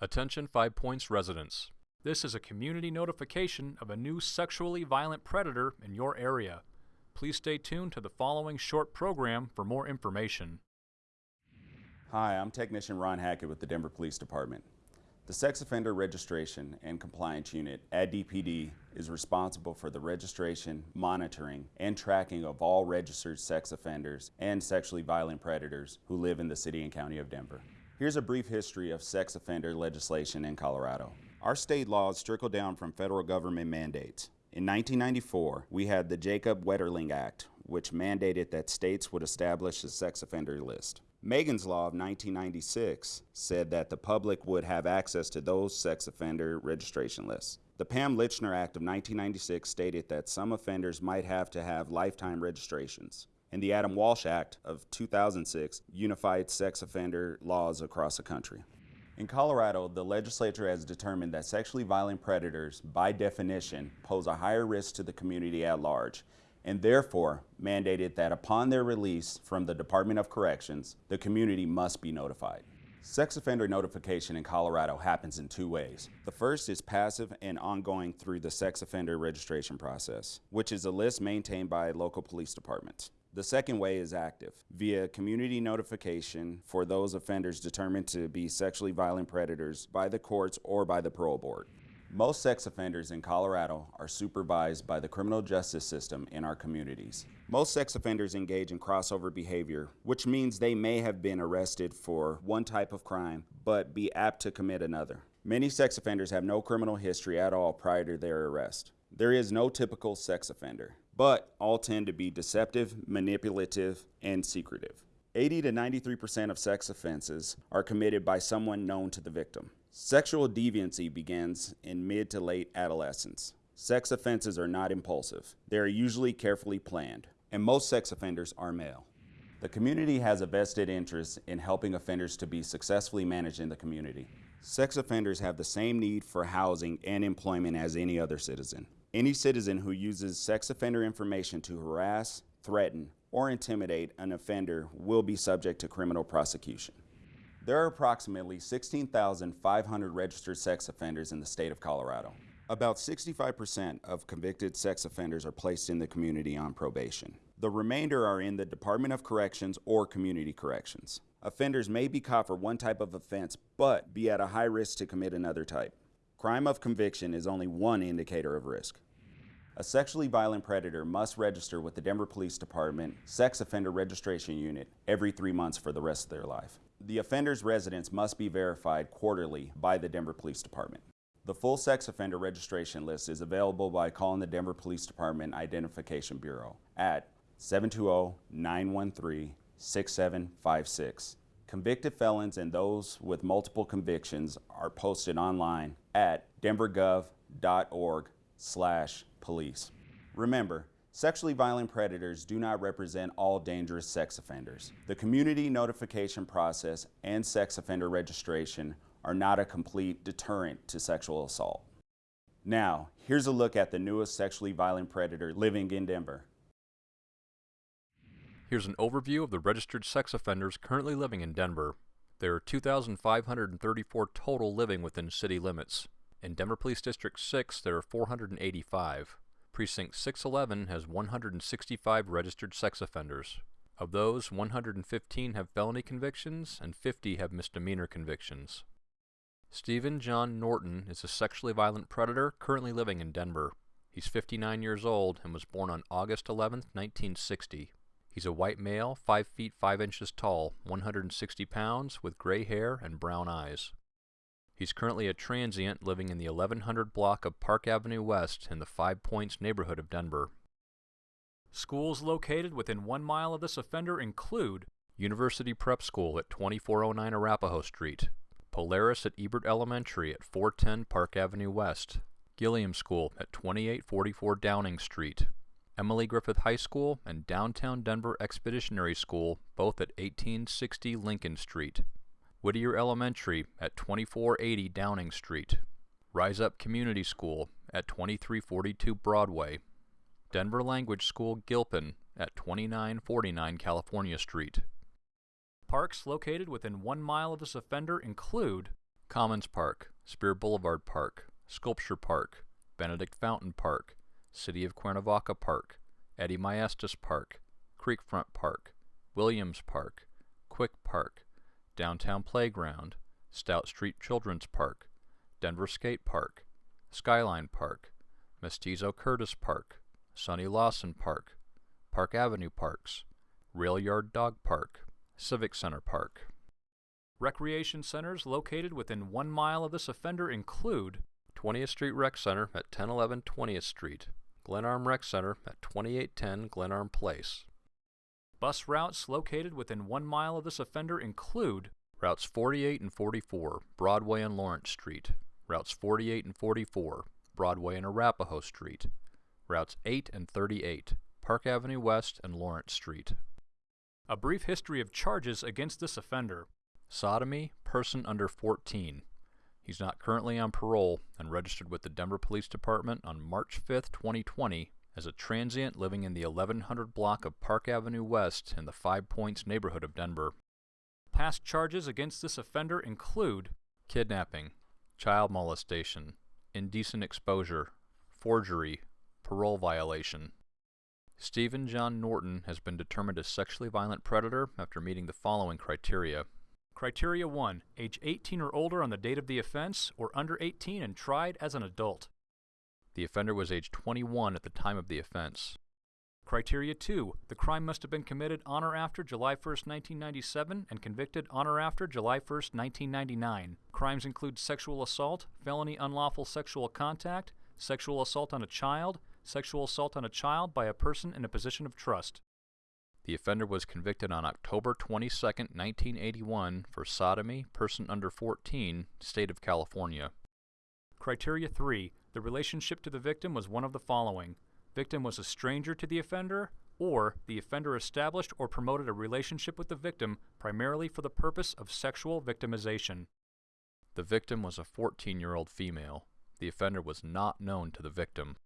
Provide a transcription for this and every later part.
Attention Five Points residents. This is a community notification of a new sexually violent predator in your area. Please stay tuned to the following short program for more information. Hi, I'm Technician Ron Hackett with the Denver Police Department. The Sex Offender Registration and Compliance Unit at DPD is responsible for the registration, monitoring, and tracking of all registered sex offenders and sexually violent predators who live in the City and County of Denver. Here's a brief history of sex offender legislation in Colorado. Our state laws trickle down from federal government mandates. In 1994, we had the Jacob Wetterling Act, which mandated that states would establish a sex offender list. Megan's Law of 1996 said that the public would have access to those sex offender registration lists. The Pam Lychner Act of 1996 stated that some offenders might have to have lifetime registrations and the Adam Walsh Act of 2006 unified sex offender laws across the country. In Colorado, the legislature has determined that sexually violent predators, by definition, pose a higher risk to the community at large, and therefore mandated that upon their release from the Department of Corrections, the community must be notified. Sex offender notification in Colorado happens in two ways. The first is passive and ongoing through the sex offender registration process, which is a list maintained by local police departments. The second way is active, via community notification for those offenders determined to be sexually violent predators by the courts or by the parole board. Most sex offenders in Colorado are supervised by the criminal justice system in our communities. Most sex offenders engage in crossover behavior, which means they may have been arrested for one type of crime, but be apt to commit another. Many sex offenders have no criminal history at all prior to their arrest. There is no typical sex offender but all tend to be deceptive, manipulative, and secretive. 80 to 93% of sex offenses are committed by someone known to the victim. Sexual deviancy begins in mid to late adolescence. Sex offenses are not impulsive. They are usually carefully planned, and most sex offenders are male. The community has a vested interest in helping offenders to be successfully managed in the community. Sex offenders have the same need for housing and employment as any other citizen. Any citizen who uses sex offender information to harass, threaten, or intimidate an offender will be subject to criminal prosecution. There are approximately 16,500 registered sex offenders in the state of Colorado. About 65% of convicted sex offenders are placed in the community on probation. The remainder are in the Department of Corrections or Community Corrections. Offenders may be caught for one type of offense, but be at a high risk to commit another type. Crime of conviction is only one indicator of risk. A sexually violent predator must register with the Denver Police Department Sex Offender Registration Unit every three months for the rest of their life. The offender's residence must be verified quarterly by the Denver Police Department. The full sex offender registration list is available by calling the Denver Police Department Identification Bureau at 720-913-6756. Convicted felons and those with multiple convictions are posted online at denvergov.org slash police. Remember, sexually violent predators do not represent all dangerous sex offenders. The community notification process and sex offender registration are not a complete deterrent to sexual assault. Now, here's a look at the newest sexually violent predator living in Denver. Here's an overview of the registered sex offenders currently living in Denver. There are 2,534 total living within city limits. In Denver Police District 6, there are 485. Precinct 611 has 165 registered sex offenders. Of those, 115 have felony convictions and 50 have misdemeanor convictions. Stephen John Norton is a sexually violent predator currently living in Denver. He's 59 years old and was born on August 11, 1960. He's a white male, 5 feet 5 inches tall, 160 pounds, with gray hair and brown eyes. He's currently a transient living in the 1100 block of Park Avenue West in the Five Points neighborhood of Denver. Schools located within one mile of this offender include University Prep School at 2409 Arapahoe Street, Polaris at Ebert Elementary at 410 Park Avenue West, Gilliam School at 2844 Downing Street, Emily Griffith High School and Downtown Denver Expeditionary School, both at 1860 Lincoln Street. Whittier Elementary at 2480 Downing Street, Rise Up Community School at 2342 Broadway, Denver Language School Gilpin at 2949 California Street. Parks located within one mile of this offender include Commons Park, Speer Boulevard Park, Sculpture Park, Benedict Fountain Park, City of Cuernavaca Park, Eddie Maestas Park, Creekfront Park, Williams Park, Quick Park, Downtown Playground, Stout Street Children's Park, Denver Skate Park, Skyline Park, Mestizo Curtis Park, Sonny Lawson Park, Park Avenue Parks, Rail Yard Dog Park, Civic Center Park. Recreation centers located within one mile of this offender include 20th Street Rec Center at 1011 20th Street, Glenarm Rec Center at 2810 Glenarm Place. Bus routes located within one mile of this offender include routes 48 and 44, Broadway and Lawrence Street, routes 48 and 44, Broadway and Arapahoe Street, routes 8 and 38, Park Avenue West and Lawrence Street. A brief history of charges against this offender. Sodomy, person under 14. He's not currently on parole and registered with the Denver Police Department on March 5, 2020 as a transient living in the 1100 block of Park Avenue West in the Five Points neighborhood of Denver. Past charges against this offender include kidnapping, child molestation, indecent exposure, forgery, parole violation. Stephen John Norton has been determined a sexually violent predator after meeting the following criteria. Criteria 1. Age 18 or older on the date of the offense, or under 18 and tried as an adult. The offender was age 21 at the time of the offense. Criteria 2. The crime must have been committed on or after July 1, 1997 and convicted on or after July 1, 1999. Crimes include sexual assault, felony unlawful sexual contact, sexual assault on a child, sexual assault on a child by a person in a position of trust. The offender was convicted on October 22, 1981 for sodomy, person under 14, state of California. Criteria 3. The relationship to the victim was one of the following. Victim was a stranger to the offender, or the offender established or promoted a relationship with the victim primarily for the purpose of sexual victimization. The victim was a 14-year-old female. The offender was not known to the victim.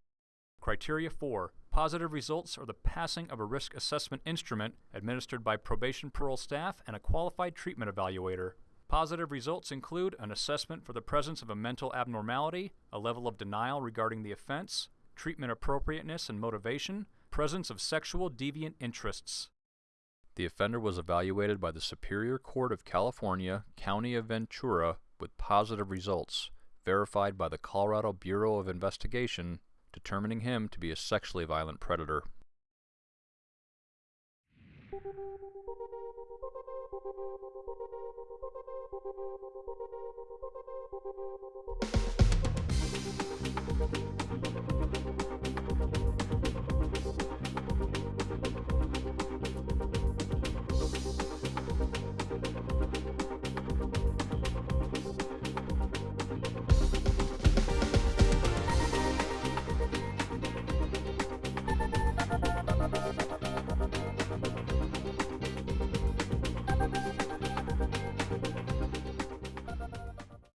Criteria 4. Positive results are the passing of a risk assessment instrument administered by probation parole staff and a qualified treatment evaluator. Positive results include an assessment for the presence of a mental abnormality, a level of denial regarding the offense, treatment appropriateness and motivation, presence of sexual deviant interests. The offender was evaluated by the Superior Court of California, County of Ventura, with positive results, verified by the Colorado Bureau of Investigation, determining him to be a sexually violent predator.